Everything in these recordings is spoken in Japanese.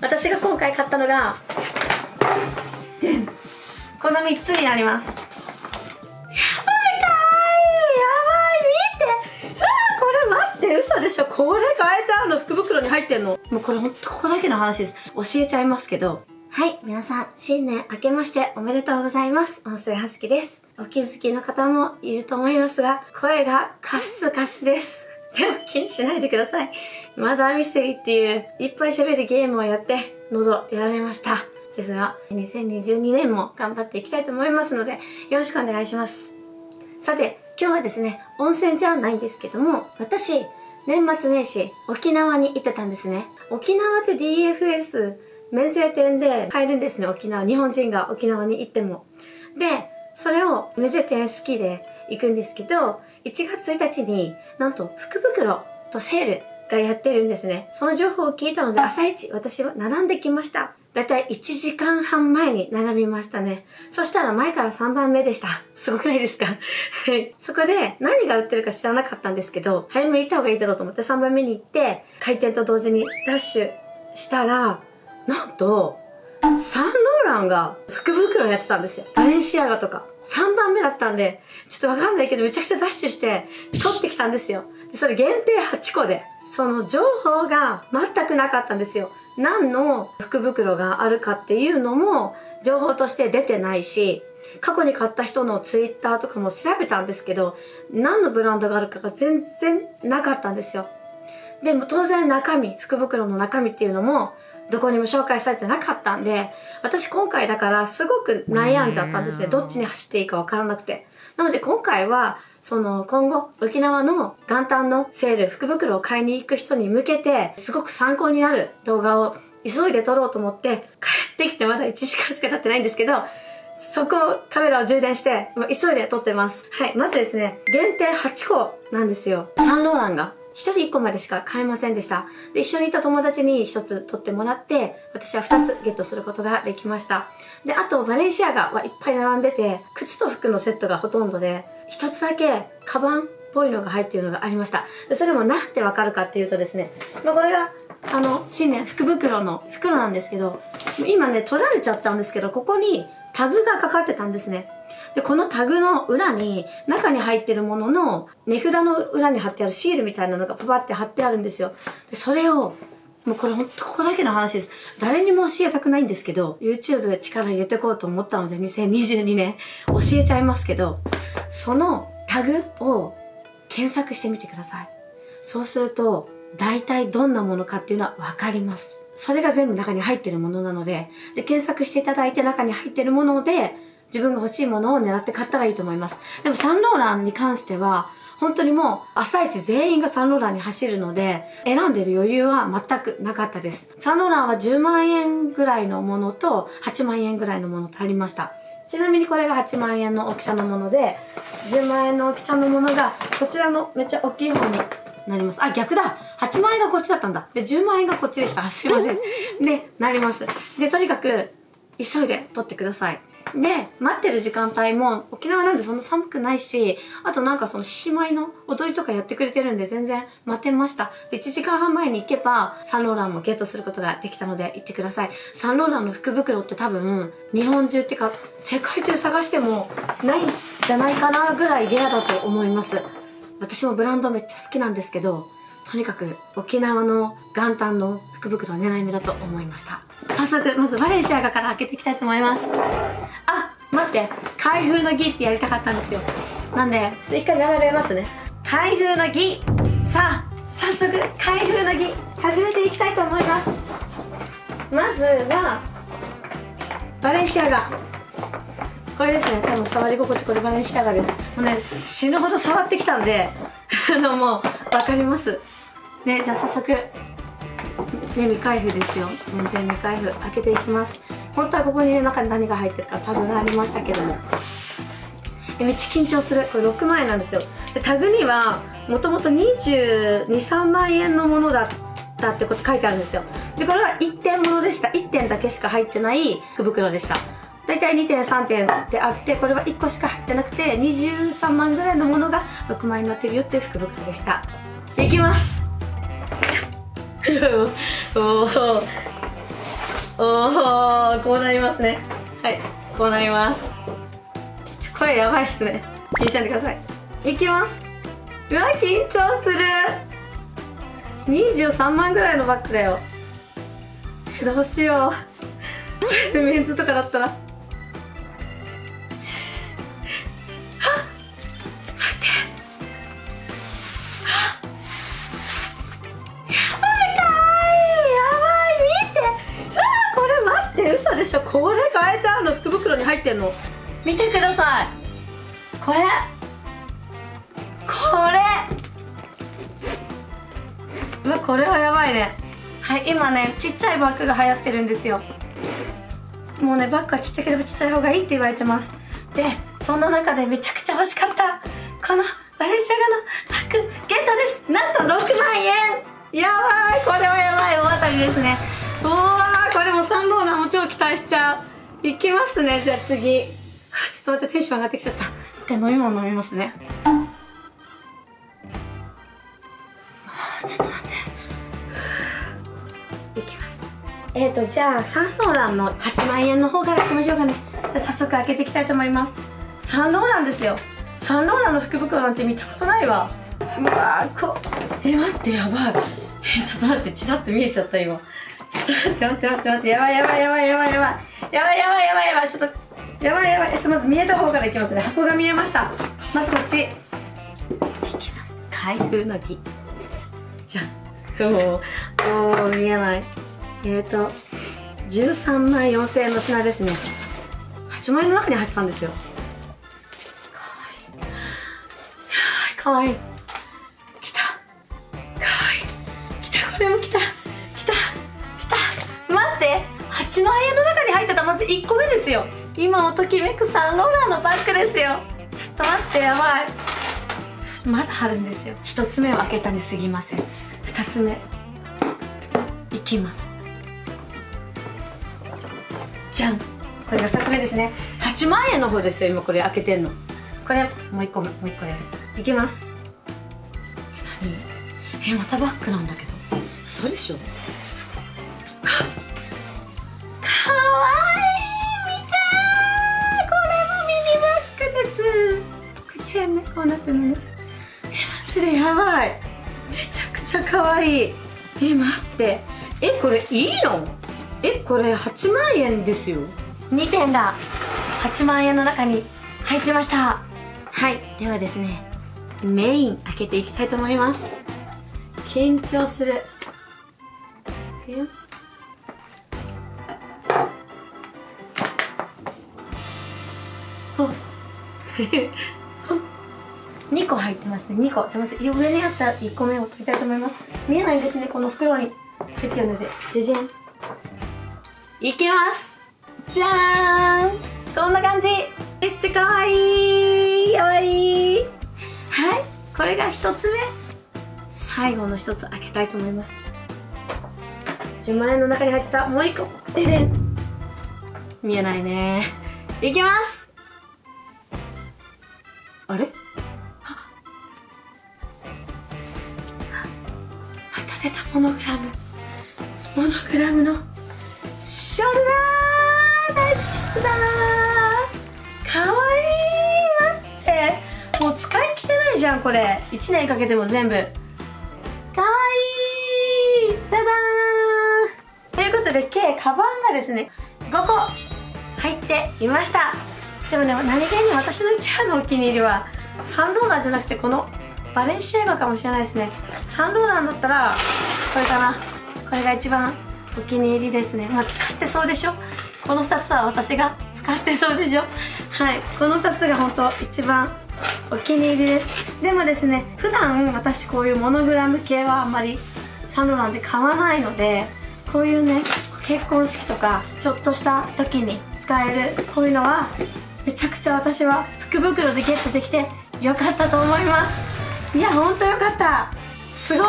私が今回買ったのがこの3つになります。やばいかわいいやばい見て。うわこれ待って嘘でしょ。これ買えちゃうの福袋に入ってんの。もうこれほんとここだけの話です。教えちゃいますけど。はい皆さん新年明けましておめでとうございます。音声はずきです。お気づきの方もいると思いますが声がカスカスです。でも気にしないでください。マダーミステリーっていういっぱい喋るゲームをやって喉やられました。ですが、2022年も頑張っていきたいと思いますので、よろしくお願いします。さて、今日はですね、温泉じゃないんですけども、私、年末年始、沖縄に行ってたんですね。沖縄って DFS 免税店で買えるんですね、沖縄。日本人が沖縄に行っても。で、それを免税店好きで行くんですけど、1月1日になんと福袋とセールがやってるんですね。その情報を聞いたので朝一私は並んできました。だいたい1時間半前に並びましたね。そしたら前から3番目でした。すごくないですか？はい。そこで何が売ってるか知らなかったんですけど、早めに行った方がいいだろうと思って3番目に行って、開店と同時にダッシュしたら、なんと、サンローランが福袋やってたんですよ。バレンシアガとか。3番目だったんで、ちょっとわかんないけどめちゃくちゃダッシュして取ってきたんですよ。でそれ限定8個で。その情報が全くなかったんですよ。何の福袋があるかっていうのも情報として出てないし、過去に買った人のツイッターとかも調べたんですけど、何のブランドがあるかが全然なかったんですよ。でも当然中身、福袋の中身っていうのもどこにも紹介されてなかったんで、私今回だからすごく悩んじゃったんですね。どっちに走っていいかわからなくて。なので今回は、その今後沖縄の元旦のセール、福袋を買いに行く人に向けて、すごく参考になる動画を急いで撮ろうと思って、帰ってきてまだ1時間しか経ってないんですけど、そこをカメラを充電して、急いで撮ってます。はい、まずですね、限定8個なんですよ。サンローランが。一人一個までしか買えませんでした。で、一緒にいた友達に一つ取ってもらって、私は二つゲットすることができました。で、あと、バレンシアガはいっぱい並んでて、靴と服のセットがほとんどで、一つだけ、カバンっぽいのが入っているのがありました。で、それもなんでわかるかっていうとですね、まあ、これが、あの、新年福袋の袋なんですけど、今ね、取られちゃったんですけど、ここにタグがかかってたんですね。で、このタグの裏に、中に入ってるものの、値札の裏に貼ってあるシールみたいなのがパパって貼ってあるんですよ。で、それを、もうこれほんとここだけの話です。誰にも教えたくないんですけど、YouTube で力入れてこうと思ったので、2022年教えちゃいますけど、そのタグを検索してみてください。そうすると、大体どんなものかっていうのはわかります。それが全部中に入ってるものなので、で、検索していただいて中に入ってるもので、自分が欲しいものを狙って買ったらいいと思います。でもサンローランに関しては、本当にもう朝一全員がサンローランに走るので、選んでる余裕は全くなかったです。サンローランは10万円ぐらいのものと8万円ぐらいのものとありました。ちなみにこれが8万円の大きさのもので、10万円の大きさのものが、こちらのめっちゃ大きい方になります。あ、逆だ !8 万円がこっちだったんだ。で、10万円がこっちでした。すいません。で、なります。で、とにかく、急いで取ってください。で、待ってる時間帯も沖縄なんでそんな寒くないし、あとなんかその獅子舞の踊りとかやってくれてるんで全然待てました。で、1時間半前に行けばサンローランもゲットすることができたので行ってください。サンローランの福袋って多分日本中っていうか世界中探してもないんじゃないかなぐらいレアだと思います。私もブランドめっちゃ好きなんですけど、とにかく沖縄の元旦の福袋は狙い目だと思いました。早速、まずバレンシアガから開けていきたいと思います。あ、待って、開封の儀ってやりたかったんですよ。なんで、ちょっと一回並べますね。開封の儀さあ、早速、開封の儀始めていきたいと思います。まずは、バレンシアガ。これですね、多分触り心地これバレンシアガです。もうね、死ぬほど触ってきたんで、あのもう、わかります。ね、じゃあ早速、ね、未開封ですよ。全然未開封開けていきます。本当はここにね中に何が入ってるかタグがありましたけども。めっちゃ緊張する。これ6万円なんですよ。でタグにはもともと223万円のものだったってこと書いてあるんですよ。でこれは1点ものでした。1点だけしか入ってない福袋でした。大体2点3点であってこれは1個しか入ってなくて23万ぐらいのものが6万円になってるよっていう福袋でした。いきます。おおおこうなりますね。はいこうなります。これやばいっすね。気にしないでください。いきます。うわ緊張する。23万ぐらいのバッグだよ。どうしよう。これでメンズとかだったら。でしょこれ買えちゃうの福袋に入ってんの。見てください。これ。これ。うわこれはやばいね。はい今ねちっちゃいバッグが流行ってるんですよ。もうねバッグはちっちゃければちっちゃい方がいいって言われてます。でそんな中でめちゃくちゃ欲しかったこのバレンシアガのバッグゲットです。なんと6万円。やばいこれはやばい。大当たりですね。ランも超期待しちゃう。いきますねじゃあ次。ちょっと待ってテンション上がってきちゃった。一回飲み物飲みますね。ちょっと待って。いきます。えーとじゃあサンローランの8万円の方からいきましょうかね。じゃあ早速開けていきたいと思います。サンローランですよ。サンローランの福袋なんて見たことないわ。うわーこえ待ってやばい。えちょっと待ってチラッと見えちゃった今。ちょっと待って待って待って待ってやばいやばいやばいやばいやばい。やばいやばいやばいやばいちょっとやばいやばい。ちょっとまず見えた方からいきますね。箱が見えました。まずこっち。いきます。開封の木じゃんおおお見えない。えっ、ー、と13万4000円の品ですね。8万円の中に入ってたんですよ。かわいい。かわいい。来た。かわいい。来た。これも来た1個目ですよ。今をときめくサンローラーのバッグですよ。ちょっと待ってやばい。まだあるんですよ。1つ目を開けたにすぎません。2つ目。いきます。じゃん。これが2つ目ですね。8万円の方ですよ今これ開けてんの。これもう1個目もう1個です。いきます。え何？えまたバッグなんだけど。嘘でしょ。ちゃねこうなってるのね。えマジでやばい。めちゃくちゃ可愛い。え待って。えこれいいの？えこれ8万円ですよ。2点が8万円の中に入ってました。はい。ではですねメイン開けていきたいと思います。緊張する。あ2個入ってますね。2個。すいません上にあった1個目を取りたいと思います。見えないんですね。この袋に入ってるので。じゃじゃん。いきます。じゃーん。こんな感じ。めっちゃかわいい。かわいい。はい。これが1つ目。最後の1つ開けたいと思います。10万円の中に入ってた。もう1個。ででん。見えないね。いきます出たモノグラム。モノグラムのショルダー。大好きショルダー。かわいい。待って。もう使い切れないじゃんこれ。1年かけても全部。かわいい。ダダーンということで計カバンがですね5個入っていました。でもね何気に私の一番のお気に入りはサンローラーじゃなくてこのバレンシアガかもしれないですね。サンローランだったらこれかな。これが一番お気に入りですね。まあ使ってそうでしょ？この2つは私が使ってそうでしょ？はい。この2つが本当一番お気に入りです。でもですね普段私こういうモノグラム系はあんまりサンローランで買わないのでこういうね結婚式とかちょっとした時に使えるこういうのはめちゃくちゃ私は福袋でゲットできてよかったと思います。いやほんとよかった。すごい。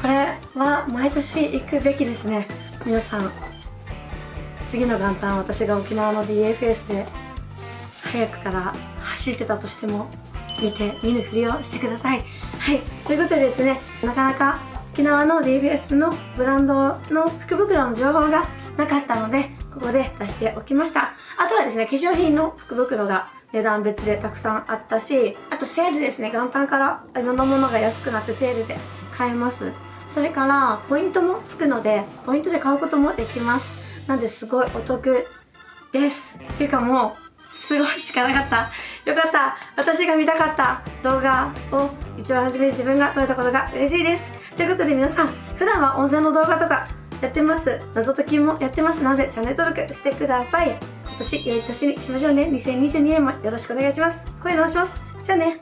これは毎年行くべきですね。皆さん。次の元旦私が沖縄の DFS で早くから走ってたとしても見て見ぬふりをしてください。はい。ということでですねなかなか沖縄の DFS のブランドの福袋の情報がなかったので、ここで出しておきました。あとはですね、化粧品の福袋が値段別でたくさんあったし、あとセールですね、元旦からいろんなものが安くなってセールで買えます。それから、ポイントもつくので、ポイントで買うこともできます。なんで、すごいお得です。っていうかもう、すごいしかなかった。よかった。私が見たかった動画を一番初めに自分が撮れたことが嬉しいです。ということで皆さん、普段は温泉の動画とかやってます。謎解きもやってますので、チャンネル登録してください。今年良い年にしましょうね。2022年もよろしくお願いします。声直します。じゃあね。